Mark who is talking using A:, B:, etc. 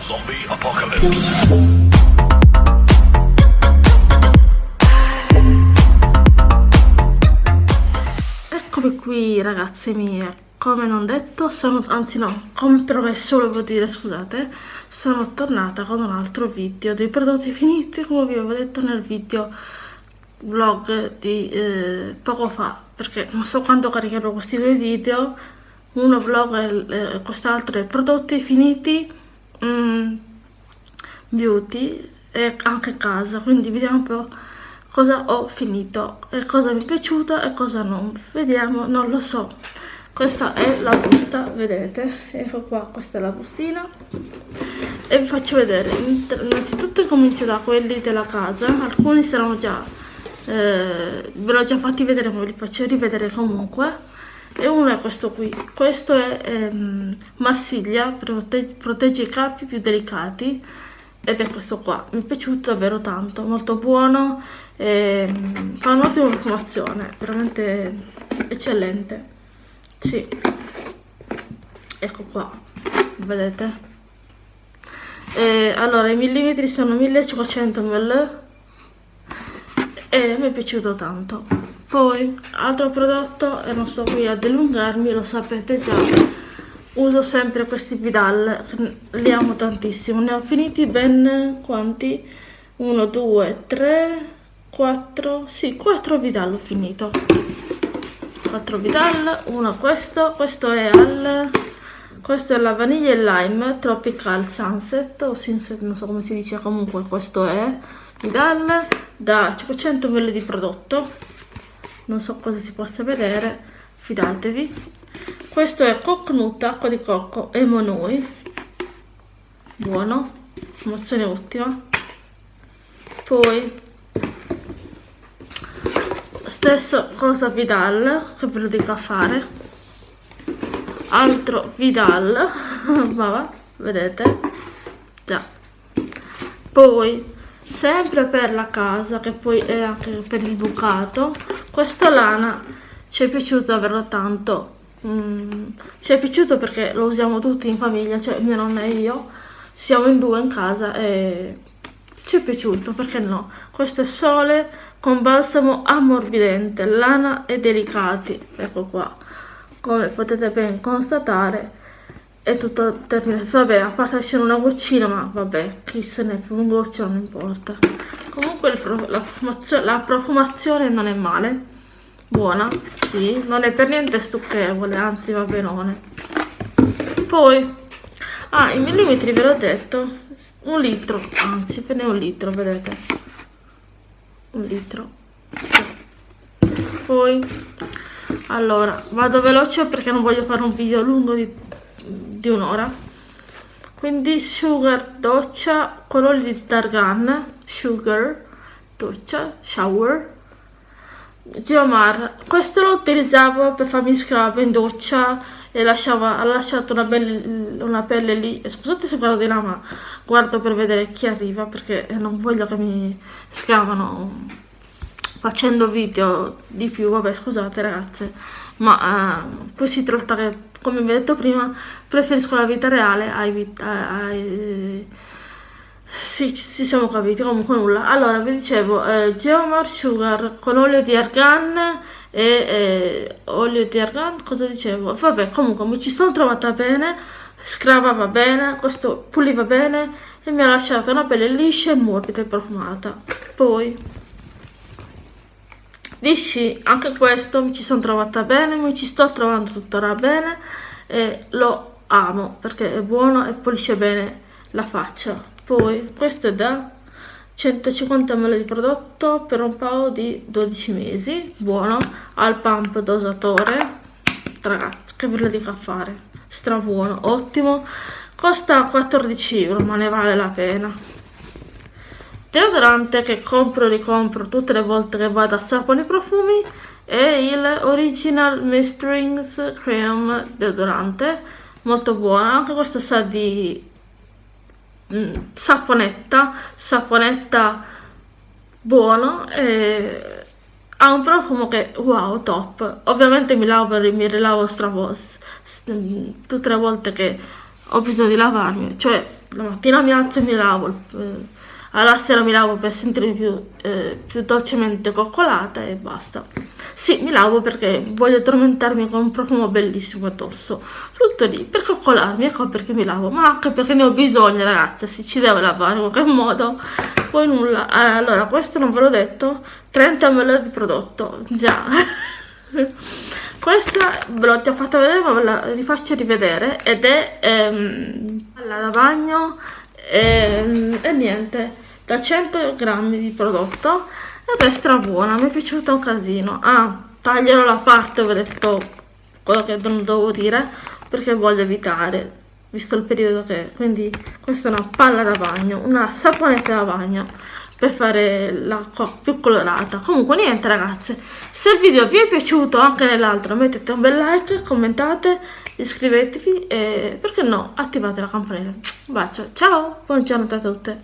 A: Zombie Apocalypse.
B: Eccomi qui ragazze mie, come non detto, sono, anzi no, come promesso volevo dire, scusate, sono tornata con un altro video dei prodotti finiti come vi avevo detto nel video vlog di eh, poco fa, perché non so quando caricherò questi due video, uno vlog e eh, quest'altro è prodotti finiti mm, beauty e anche casa, quindi vediamo un po' cosa ho finito e cosa mi è piaciuto e cosa non. Vediamo non lo so. Questa è la busta vedete? Ecco qua questa è la bustina. E vi faccio vedere. Innanzitutto comincio da quelli della casa. Alcuni saranno già eh, ve l'ho già fatti vedere ma ve li faccio rivedere comunque. E uno è questo qui. Questo è ehm, Marsiglia protegge, protegge i capi più delicati ed è questo qua. Mi è piaciuto davvero tanto molto buono e, fa un'ottima profumazione veramente eccellente. Sì. Ecco qua vedete? E, allora i millimetri sono 1500 ml e mi è piaciuto tanto. Poi altro prodotto e non sto qui a dilungarmi lo sapete già uso sempre questi Vidal li amo tantissimo. Ne ho finiti ben quanti? 1 2 3 4 sì 4 Vidal ho finito. 4 Vidal uno questo questo è al questo è la vaniglia e lime tropical sunset o sunset non so come si dice comunque questo è Vidal da 500 ml di prodotto. Non so cosa si possa vedere fidatevi questo è coconut acqua di cocco e monoi buono emozione ottima poi stesso cosa Vidal che ve lo dico a fare. Altro Vidal ma vedete? Già. Poi sempre per la casa che poi è anche per il bucato questa lana ci è piaciuto davvero tanto mm, ci è piaciuto perché lo usiamo tutti in famiglia cioè mia nonna e io. Siamo in due in casa e ci è piaciuto perché no? Questo è sole con balsamo ammorbidente, lana e delicati, ecco qua, come potete ben constatare è tutto termine, vabbè a parte c'è una goccina ma vabbè chi se ne un goccio non importa. Comunque la profumazione, la profumazione non è male buona, sì, non è per niente stucchevole, anzi va benone. Poi ah, i millimetri ve l'ho detto un litro, anzi per ne un litro vedete. Un litro. Poi allora vado veloce perché non voglio fare un video lungo di, di un'ora. Quindi sugar doccia colori di targan sugar doccia shower Geomar questo lo utilizzavo per farmi scrub in doccia e lasciava, ha lasciato una, belle, una pelle lì. Scusate se guardo di là ma guardo per vedere chi arriva perché non voglio che mi scavano facendo video di più. Vabbè scusate ragazze. Ma uh, poi si tratta che come vi ho detto prima preferisco la vita reale ai, ai, ai sì, ci siamo capiti, comunque nulla. Allora, vi dicevo, eh, Geomar Sugar con olio di argan e eh, olio di argan, cosa dicevo? Vabbè, comunque mi ci sono trovata bene, scrava bene, questo puliva bene e mi ha lasciato una pelle liscia e morbida e profumata. Poi, Vichy, anche questo mi ci sono trovata bene, mi ci sto trovando tuttora bene e lo amo perché è buono e pulisce bene la faccia poi questo è da 150 ml di prodotto per un paio di 12 mesi. Buono. Al pump dosatore. Ragazzi che ve lo dico a fare. Stra buono ottimo. Costa 14 euro ma ne vale la pena. Deodorante che compro e ricompro tutte le volte che vado a sapone profumi è il Original Mistrings Cream deodorante. Molto buono. Anche questo sa di Mm, saponetta, saponetta buono e ha un profumo che wow top. Ovviamente mi lavo e mi rilavo stravos tutte le volte che ho bisogno di lavarmi. Cioè la mattina mi alzo e mi lavo, eh, alla sera mi lavo per sentirmi più, eh, più dolcemente coccolata e basta. Sì, mi lavo perché voglio addormentarmi con un profumo bellissimo addosso. Tutto lì, per coccolarmi, ecco perché mi lavo, ma anche perché ne ho bisogno ragazzi, si ci deve lavare in qualche modo. Poi nulla, allora questo non ve l'ho detto, 30 ml di prodotto, già. Questa ve l'ho già fatta vedere ma ve la rifaccio rivedere ed è ehm, la da e, ehm, e niente da 100 grammi di prodotto ed è stra buona mi è piaciuta un casino. Ah taglierò la parte ho detto quello che non devo dire perché voglio evitare visto il periodo che è. Quindi questa è una palla da bagno una saponetta da bagno per fare l'acqua più colorata. Comunque niente ragazze se il video vi è piaciuto anche nell'altro mettete un bel like commentate iscrivetevi e perché no attivate la campanella un bacio. Ciao. Buona giornata a tutte